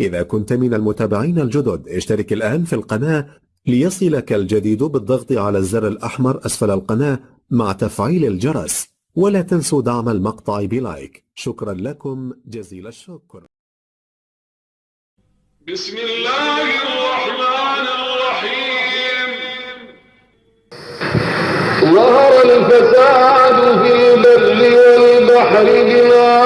إذا كنت من المتابعين الجدد اشترك الآن في القناة ليصلك الجديد بالضغط على الزر الأحمر أسفل القناة مع تفعيل الجرس ولا تنسوا دعم المقطع بلايك. شكرا لكم جزيل الشكر. بسم الله الرحمن الرحيم. ظهر الفساد في البر والبحر بما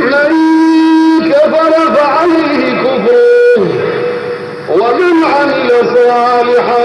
من كفر فعليه كفره ومن عمل صالحا